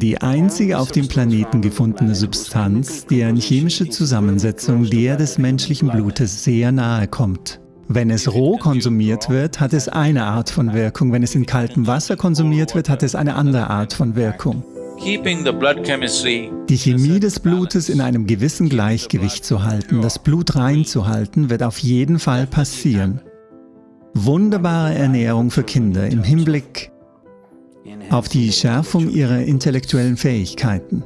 Die einzige auf dem Planeten gefundene Substanz, deren chemische Zusammensetzung der des menschlichen Blutes sehr nahe kommt. Wenn es roh konsumiert wird, hat es eine Art von Wirkung, wenn es in kaltem Wasser konsumiert wird, hat es eine andere Art von Wirkung. Die Chemie des Blutes in einem gewissen Gleichgewicht zu halten, das Blut reinzuhalten, wird auf jeden Fall passieren. Wunderbare Ernährung für Kinder im Hinblick auf die Schärfung ihrer intellektuellen Fähigkeiten.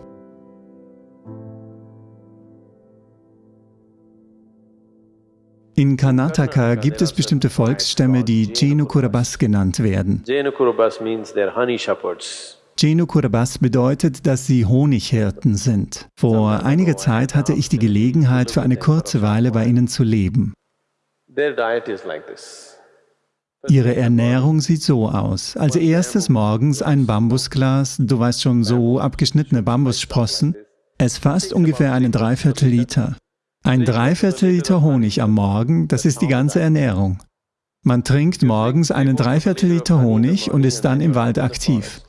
In Karnataka gibt es bestimmte Volksstämme, die Jenu Kurabas genannt werden. Jenu Kurabas bedeutet, dass sie Honighirten sind. Vor einiger Zeit hatte ich die Gelegenheit, für eine kurze Weile bei ihnen zu leben. Ihre Ernährung sieht so aus. Als erstes morgens ein Bambusglas, du weißt schon, so abgeschnittene Bambussprossen. Es fasst ungefähr einen Dreiviertel Liter. Ein Dreiviertel Liter Honig am Morgen, das ist die ganze Ernährung. Man trinkt morgens einen Dreiviertel Liter Honig und ist dann im Wald aktiv.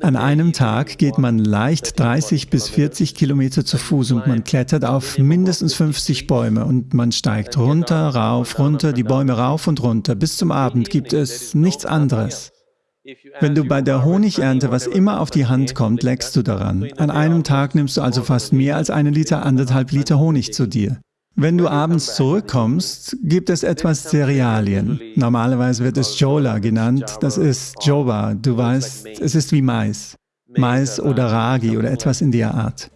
An einem Tag geht man leicht 30 bis 40 Kilometer zu Fuß und man klettert auf mindestens 50 Bäume und man steigt runter, rauf, runter, die Bäume rauf und runter. Bis zum Abend gibt es nichts anderes. Wenn du bei der Honigernte was immer auf die Hand kommt, leckst du daran. An einem Tag nimmst du also fast mehr als eine Liter, anderthalb Liter Honig zu dir. Wenn du abends zurückkommst, gibt es etwas Cerealien. Normalerweise wird es Jola genannt, das ist Joba, du weißt, es ist wie Mais. Mais oder Ragi oder etwas in der Art.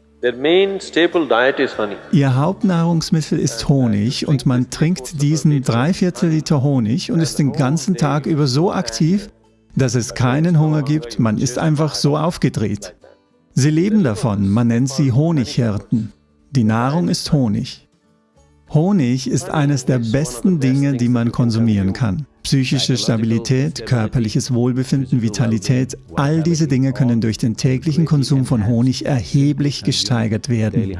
Ihr Hauptnahrungsmittel ist Honig und man trinkt diesen Dreiviertel Liter Honig und ist den ganzen Tag über so aktiv, dass es keinen Hunger gibt, man ist einfach so aufgedreht. Sie leben davon, man nennt sie Honighirten. Die Nahrung ist Honig. Honig ist eines der besten Dinge, die man konsumieren kann. Psychische Stabilität, körperliches Wohlbefinden, Vitalität, all diese Dinge können durch den täglichen Konsum von Honig erheblich gesteigert werden.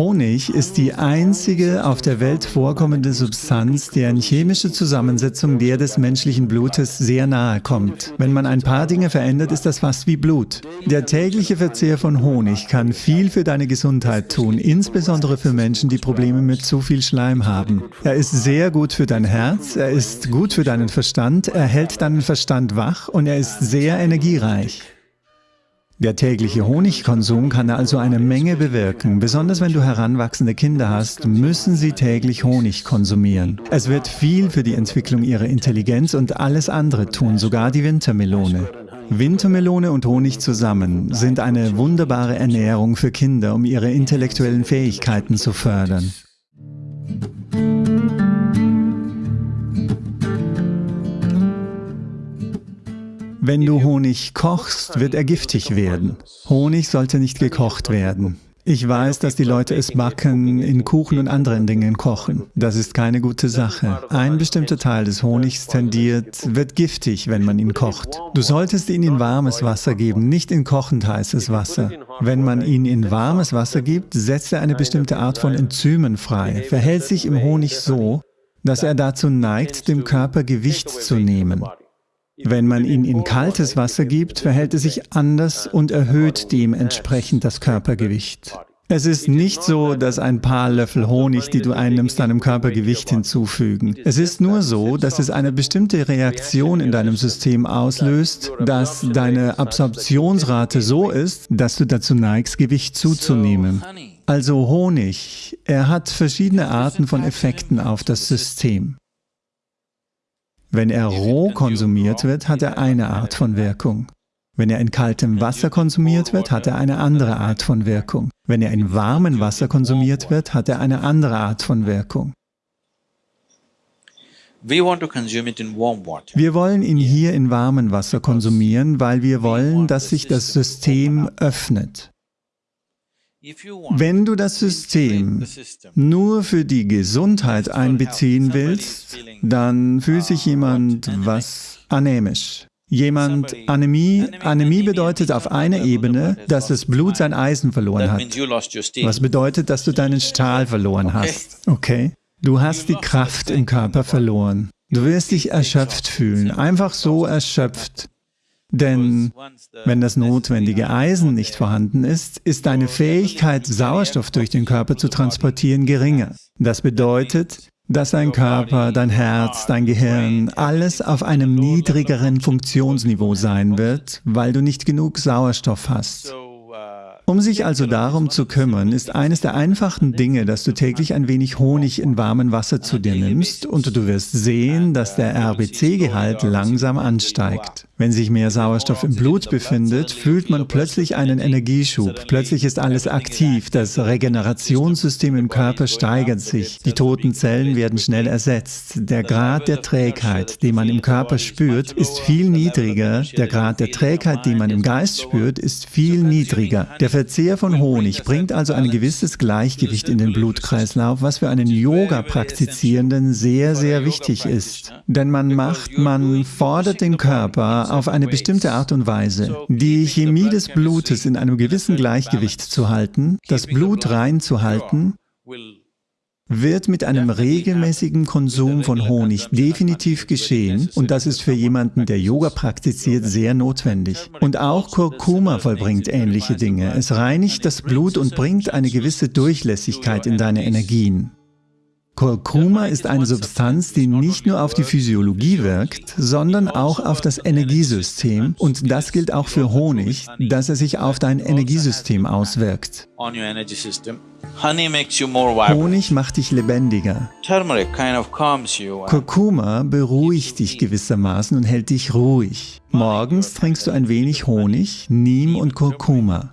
Honig ist die einzige auf der Welt vorkommende Substanz, deren chemische Zusammensetzung der des menschlichen Blutes sehr nahe kommt. Wenn man ein paar Dinge verändert, ist das fast wie Blut. Der tägliche Verzehr von Honig kann viel für deine Gesundheit tun, insbesondere für Menschen, die Probleme mit zu viel Schleim haben. Er ist sehr gut für dein Herz, er ist gut für deinen Verstand, er hält deinen Verstand wach und er ist sehr energiereich. Der tägliche Honigkonsum kann also eine Menge bewirken. Besonders wenn du heranwachsende Kinder hast, müssen sie täglich Honig konsumieren. Es wird viel für die Entwicklung ihrer Intelligenz und alles andere tun, sogar die Wintermelone. Wintermelone und Honig zusammen sind eine wunderbare Ernährung für Kinder, um ihre intellektuellen Fähigkeiten zu fördern. Wenn du Honig kochst, wird er giftig werden. Honig sollte nicht gekocht werden. Ich weiß, dass die Leute es backen, in Kuchen und anderen Dingen kochen. Das ist keine gute Sache. Ein bestimmter Teil des Honigs tendiert, wird giftig, wenn man ihn kocht. Du solltest ihn in warmes Wasser geben, nicht in kochend heißes Wasser. Wenn man ihn in warmes Wasser gibt, setzt er eine bestimmte Art von Enzymen frei, verhält sich im Honig so, dass er dazu neigt, dem Körper Gewicht zu nehmen. Wenn man ihn in kaltes Wasser gibt, verhält er sich anders und erhöht dementsprechend das Körpergewicht. Es ist nicht so, dass ein paar Löffel Honig, die du einnimmst, deinem Körpergewicht hinzufügen. Es ist nur so, dass es eine bestimmte Reaktion in deinem System auslöst, dass deine Absorptionsrate so ist, dass du dazu neigst, Gewicht zuzunehmen. Also Honig, er hat verschiedene Arten von Effekten auf das System. Wenn er roh konsumiert wird, hat er eine Art von Wirkung. Wenn er in kaltem Wasser konsumiert wird, hat er eine andere Art von Wirkung. Wenn er in warmem Wasser konsumiert wird, hat er eine andere Art von Wirkung. Wir wollen ihn hier in warmem Wasser konsumieren, weil wir wollen, dass sich das System öffnet. Wenn du das System nur für die Gesundheit einbeziehen willst, dann fühlt sich jemand was anämisch. Jemand Anämie, Anämie bedeutet auf einer Ebene, dass das Blut sein Eisen verloren hat. Was bedeutet, dass du deinen Stahl verloren hast. Okay? Du hast die Kraft im Körper verloren. Du wirst dich erschöpft fühlen, einfach so erschöpft. Denn wenn das notwendige Eisen nicht vorhanden ist, ist deine Fähigkeit, Sauerstoff durch den Körper zu transportieren, geringer. Das bedeutet, dass dein Körper, dein Herz, dein Gehirn, alles auf einem niedrigeren Funktionsniveau sein wird, weil du nicht genug Sauerstoff hast. Um sich also darum zu kümmern, ist eines der einfachen Dinge, dass du täglich ein wenig Honig in warmem Wasser zu dir nimmst und du wirst sehen, dass der RBC-Gehalt langsam ansteigt. Wenn sich mehr Sauerstoff im Blut befindet, fühlt man plötzlich einen Energieschub. Plötzlich ist alles aktiv, das Regenerationssystem im Körper steigert sich, die toten Zellen werden schnell ersetzt. Der Grad der Trägheit, den man im Körper spürt, ist viel niedriger. Der Grad der Trägheit, den man im Geist spürt, ist viel niedriger. Der Verzehr von Honig bringt also ein gewisses Gleichgewicht in den Blutkreislauf, was für einen Yoga-Praktizierenden sehr, sehr wichtig ist. Denn man macht, man fordert den Körper auf eine bestimmte Art und Weise, die Chemie des Blutes in einem gewissen Gleichgewicht zu halten, das Blut rein zu halten, wird mit einem regelmäßigen Konsum von Honig definitiv geschehen und das ist für jemanden, der Yoga praktiziert, sehr notwendig. Und auch Kurkuma vollbringt ähnliche Dinge. Es reinigt das Blut und bringt eine gewisse Durchlässigkeit in deine Energien. Kurkuma ist eine Substanz, die nicht nur auf die Physiologie wirkt, sondern auch auf das Energiesystem und das gilt auch für Honig, dass er sich auf dein Energiesystem auswirkt. Honig macht dich lebendiger. Kurkuma beruhigt dich gewissermaßen und hält dich ruhig. Morgens trinkst du ein wenig Honig, Neem und Kurkuma.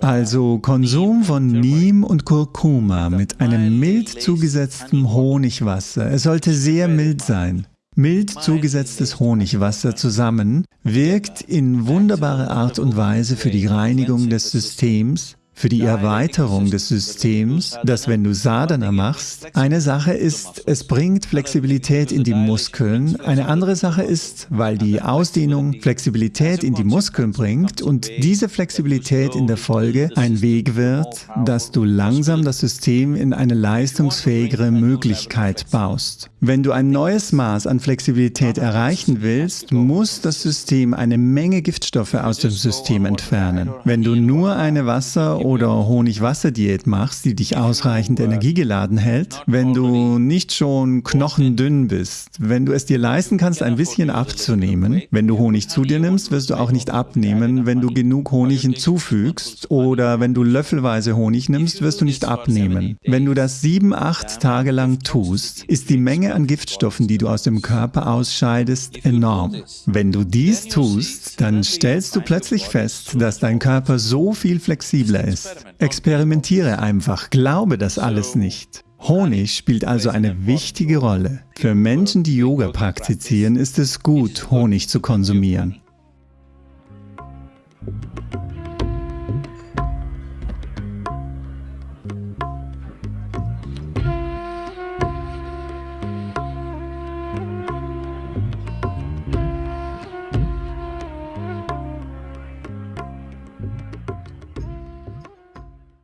Also Konsum von Neem und Kurkuma mit einem mild zugesetzten Honigwasser. Es sollte sehr mild sein. Mild zugesetztes Honigwasser zusammen wirkt in wunderbarer Art und Weise für die Reinigung des Systems, für die Erweiterung des Systems, dass wenn du Sadhana machst, eine Sache ist, es bringt Flexibilität in die Muskeln, eine andere Sache ist, weil die Ausdehnung Flexibilität in die Muskeln bringt und diese Flexibilität in der Folge ein Weg wird, dass du langsam das System in eine leistungsfähigere Möglichkeit baust. Wenn du ein neues Maß an Flexibilität erreichen willst, muss das System eine Menge Giftstoffe aus dem System entfernen. Wenn du nur eine Wasser- oder Honig-Wasser-Diät machst, die dich ausreichend energiegeladen hält, wenn du nicht schon knochendünn bist, wenn du es dir leisten kannst, ein bisschen abzunehmen, wenn du Honig zu dir nimmst, wirst du auch nicht abnehmen, wenn du genug Honig hinzufügst oder wenn du löffelweise Honig nimmst, wirst du nicht abnehmen. Wenn du das sieben, acht Tage lang tust, ist die Menge an Giftstoffen, die du aus dem Körper ausscheidest, enorm. Wenn du dies tust, dann stellst du plötzlich fest, dass dein Körper so viel flexibler ist ist. Experimentiere einfach, glaube das alles nicht. Honig spielt also eine wichtige Rolle. Für Menschen, die Yoga praktizieren, ist es gut, Honig zu konsumieren.